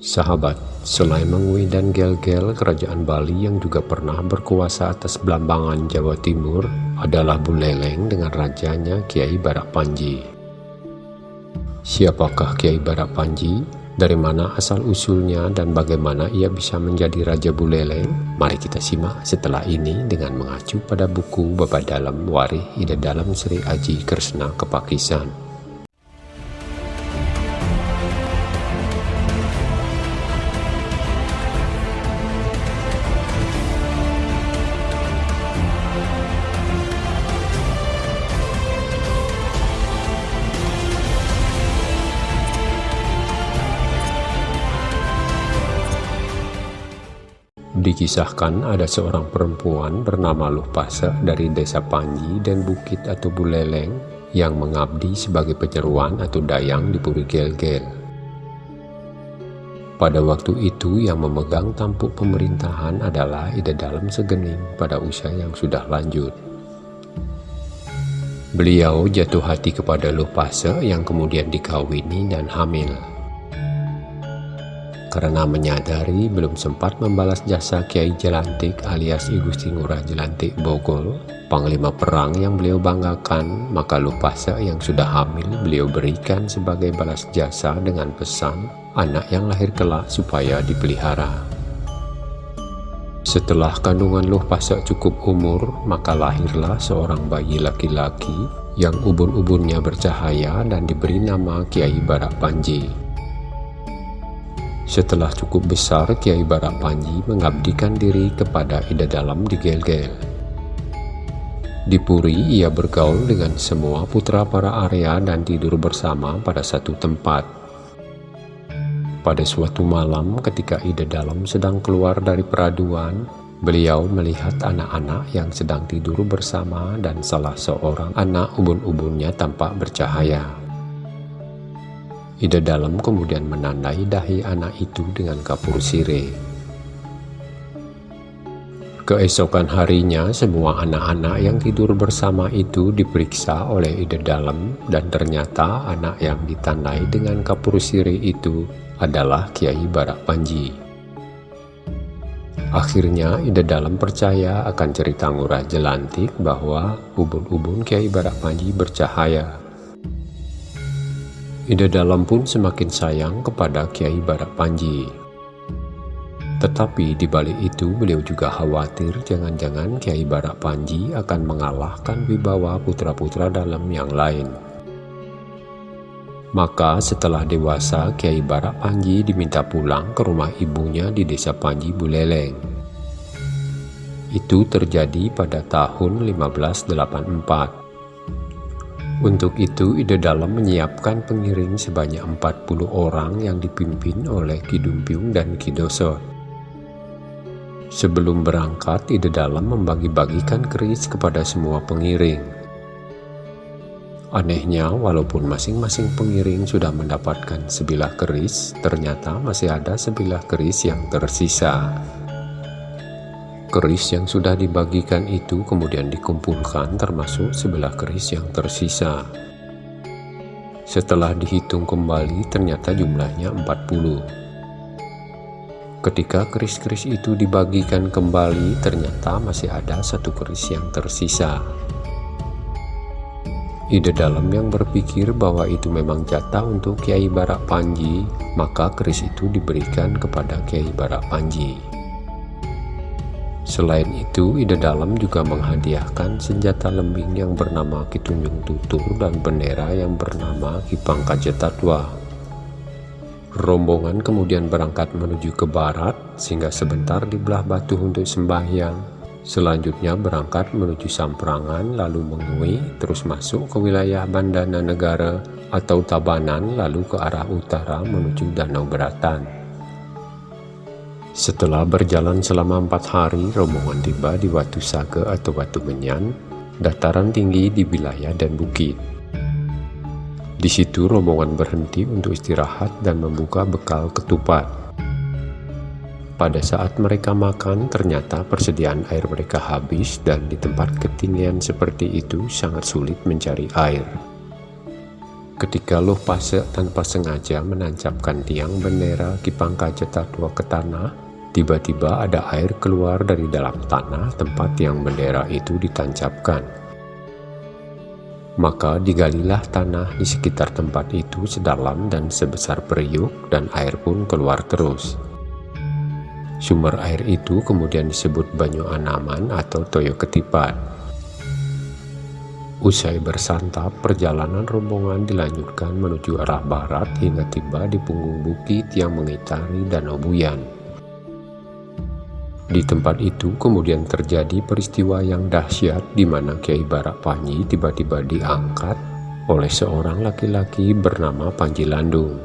Sahabat, selain Mengui dan Gel-Gel, kerajaan Bali yang juga pernah berkuasa atas Belambangan Jawa Timur adalah Buleleng dengan rajanya Kiai Barak Panji. Siapakah Kiai Barak Panji? Dari mana asal-usulnya dan bagaimana ia bisa menjadi Raja Buleleng? Mari kita simak setelah ini dengan mengacu pada buku Bapak Dalam Warih Ida Dalam Sri Aji Kresna Kepakisan. Dikisahkan ada seorang perempuan bernama Luh Pase dari desa Panji dan Bukit atau Buleleng yang mengabdi sebagai penyeruan atau dayang di Puri Gel-Gel. Pada waktu itu yang memegang tampuk pemerintahan adalah Ida Dalam Segening pada usia yang sudah lanjut. Beliau jatuh hati kepada Luh Pase yang kemudian dikawini dan hamil karena menyadari belum sempat membalas jasa Kiai Jelantik alias Igusti Ngurah Jelantik Bogol, panglima perang yang beliau banggakan, maka Lupasa yang sudah hamil beliau berikan sebagai balas jasa dengan pesan anak yang lahir kelak supaya dipelihara. Setelah kandungan Luh Pasak cukup umur, maka lahirlah seorang bayi laki-laki yang ubun-ubunnya bercahaya dan diberi nama Kiai Barak Panji. Setelah cukup besar, Kiai Barak Panji mengabdikan diri kepada Ida Dalam di Gel-Gel. Di Puri, ia bergaul dengan semua putra para Arya dan tidur bersama pada satu tempat. Pada suatu malam ketika Ida Dalam sedang keluar dari peraduan, beliau melihat anak-anak yang sedang tidur bersama dan salah seorang anak ubun-ubunnya tampak bercahaya. Ida Dalam kemudian menandai dahi anak itu dengan kapur sire. Keesokan harinya, semua anak-anak yang tidur bersama itu diperiksa oleh Ida Dalam dan ternyata anak yang ditandai dengan kapur sire itu adalah Kiai Barak Panji. Akhirnya Ida Dalam percaya akan cerita Ngurah Jelantik bahwa ubun-ubun Kiai Barak Panji bercahaya Ida Dalam pun semakin sayang kepada Kiai Barak Panji. Tetapi di balik itu beliau juga khawatir jangan-jangan Kiai Barak Panji akan mengalahkan wibawa putra-putra dalam yang lain. Maka setelah dewasa Kiai Barak Panji diminta pulang ke rumah ibunya di desa Panji Buleleng. Itu terjadi pada tahun 1584. Untuk itu, Ide Dalam menyiapkan pengiring sebanyak 40 orang yang dipimpin oleh Kidumpiung dan Kidoso. Sebelum berangkat, Ide Dalam membagi-bagikan keris kepada semua pengiring. Anehnya, walaupun masing-masing pengiring sudah mendapatkan sebilah keris, ternyata masih ada sebilah keris yang tersisa. Keris yang sudah dibagikan itu kemudian dikumpulkan termasuk sebelah keris yang tersisa. Setelah dihitung kembali ternyata jumlahnya 40. Ketika keris-keris itu dibagikan kembali ternyata masih ada satu keris yang tersisa. Ide dalam yang berpikir bahwa itu memang jatah untuk Kiai Barak Panji, maka keris itu diberikan kepada Kiai Barak Panji. Selain itu, Ida Dalam juga menghadiahkan senjata lembing yang bernama Kitunjung Tutur dan bendera yang bernama Kipang Kajetatwa. Rombongan kemudian berangkat menuju ke barat, sehingga sebentar di belah batu untuk sembahyang. Selanjutnya berangkat menuju Samprangan, lalu mengui, terus masuk ke wilayah Bandana Negara atau Tabanan, lalu ke arah utara menuju Danau Beratan. Setelah berjalan selama empat hari, rombongan tiba di Watu Sage atau Watu Menyan, dataran tinggi di wilayah dan bukit. Di situ rombongan berhenti untuk istirahat dan membuka bekal ketupat. Pada saat mereka makan, ternyata persediaan air mereka habis dan di tempat ketinggian seperti itu sangat sulit mencari air. Ketika Loh Pase tanpa sengaja menancapkan tiang bendera Kipangka Jetatua ke tanah, tiba-tiba ada air keluar dari dalam tanah tempat tiang bendera itu ditancapkan. Maka digalilah tanah di sekitar tempat itu sedalam dan sebesar periuk dan air pun keluar terus. Sumber air itu kemudian disebut Banyu Anaman atau Toyo Ketipat. Usai bersantap, perjalanan rombongan dilanjutkan menuju arah barat hingga tiba di punggung bukit yang mengitari Danau Buyan. Di tempat itu kemudian terjadi peristiwa yang dahsyat di mana Kiai Barak Panji tiba-tiba diangkat oleh seorang laki-laki bernama Panji Landung.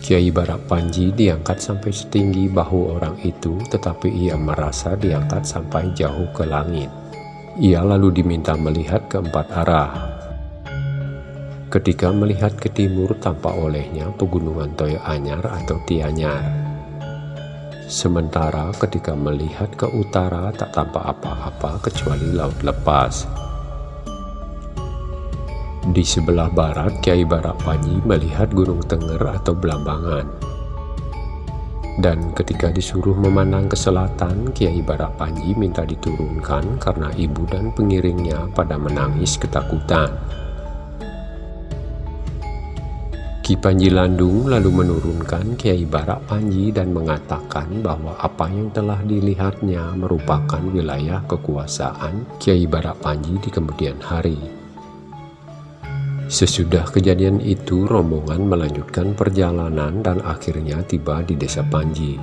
Kiai Barak Panji diangkat sampai setinggi bahu orang itu tetapi ia merasa diangkat sampai jauh ke langit. Ia lalu diminta melihat ke empat arah. Ketika melihat ke timur tampak olehnya pegunungan Toyo Anyar atau Tianyar. Sementara ketika melihat ke utara tak tampak apa-apa kecuali laut lepas. Di sebelah barat, Kiai Barak Panji melihat Gunung Tenger atau Belambangan. Dan ketika disuruh memandang ke selatan, Kiai Barak Panji minta diturunkan karena ibu dan pengiringnya pada menangis ketakutan. Ki Panji Landung lalu menurunkan Kiai Barak Panji dan mengatakan bahwa apa yang telah dilihatnya merupakan wilayah kekuasaan Kiai Barak Panji di kemudian hari. Sesudah kejadian itu, rombongan melanjutkan perjalanan dan akhirnya tiba di desa Panji.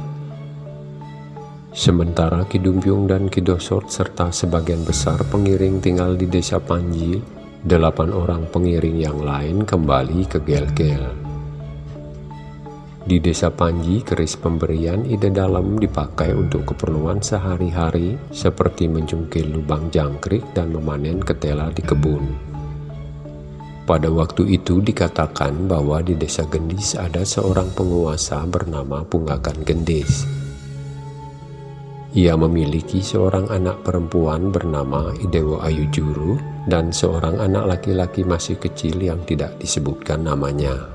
Sementara Kidumpiung dan Kidosort serta sebagian besar pengiring tinggal di desa Panji, delapan orang pengiring yang lain kembali ke Gel-Gel. Di desa Panji, keris pemberian ide dalam dipakai untuk keperluan sehari-hari seperti mencungkil lubang jangkrik dan memanen ketela di kebun. Pada waktu itu dikatakan bahwa di desa Gendis ada seorang penguasa bernama Punggakan Gendis. Ia memiliki seorang anak perempuan bernama Idewo Ayu Juru dan seorang anak laki-laki masih kecil yang tidak disebutkan namanya.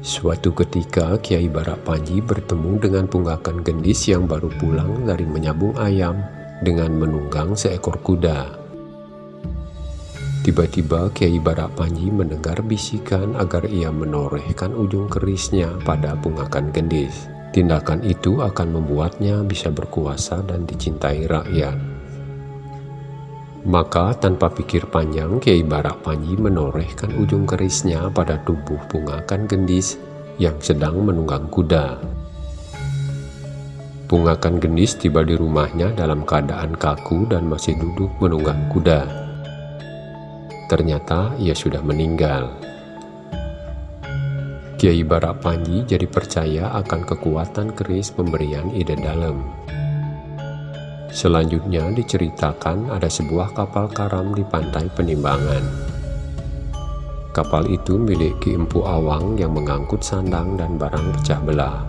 Suatu ketika Kiai Barak Panji bertemu dengan Punggakan Gendis yang baru pulang dari menyambung ayam dengan menunggang seekor kuda. Tiba-tiba Kiai Barak Panji mendengar bisikan agar ia menorehkan ujung kerisnya pada pungakan gendis. Tindakan itu akan membuatnya bisa berkuasa dan dicintai rakyat. Maka tanpa pikir panjang Kiai Barak Panji menorehkan ujung kerisnya pada tubuh pungakan gendis yang sedang menunggang kuda. Pungakan gendis tiba di rumahnya dalam keadaan kaku dan masih duduk menunggang kuda. Ternyata ia sudah meninggal. Kiai Barak Panji jadi percaya akan kekuatan keris pemberian ide dalam. Selanjutnya diceritakan ada sebuah kapal karam di pantai penimbangan. Kapal itu milik Ki Empu Awang yang mengangkut sandang dan barang pecah belah.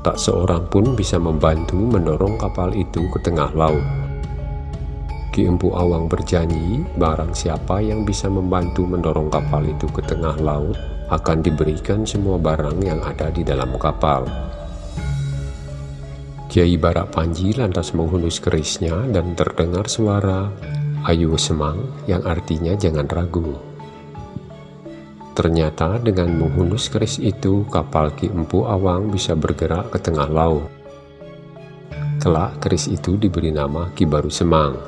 Tak seorang pun bisa membantu mendorong kapal itu ke tengah laut. Ki Empu Awang berjanji, barang siapa yang bisa membantu mendorong kapal itu ke tengah laut, akan diberikan semua barang yang ada di dalam kapal. Kiai Barak Panji lantas menghunus kerisnya dan terdengar suara Ayu Semang yang artinya jangan ragu. Ternyata dengan menghunus keris itu, kapal Ki Empu Awang bisa bergerak ke tengah laut. Kelak keris itu diberi nama Ki Baru Semang.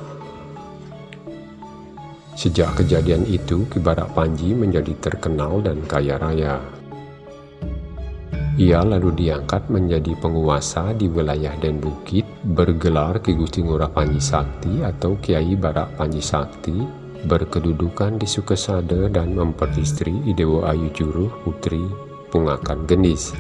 Sejak kejadian itu, Ki Barak Panji menjadi terkenal dan kaya raya. Ia lalu diangkat menjadi penguasa di wilayah Den Bukit, bergelar Ki Gusti Ngurah Panji Sakti atau Kiai Barak Panji Sakti, berkedudukan di Sukesade dan memperistri Idewo Ayu Juruh Putri Pungakan Gendis.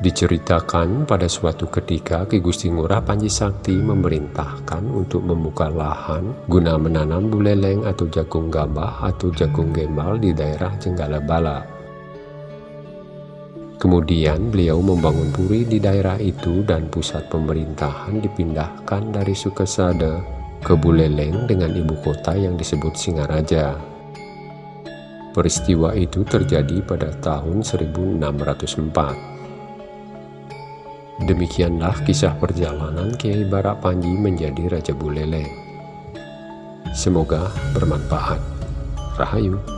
Diceritakan pada suatu ketika Ki Gusti Ngurah Panji Sakti memerintahkan untuk membuka lahan guna menanam buleleng atau jagung gambah atau jagung gembal di daerah Jenggala Bala. Kemudian beliau membangun puri di daerah itu dan pusat pemerintahan dipindahkan dari Sukesada ke Buleleng dengan ibu kota yang disebut Singaraja. Peristiwa itu terjadi pada tahun 1604. Demikianlah kisah perjalanan Kiai Barak Panji menjadi Raja Buleleng. Semoga bermanfaat. Rahayu.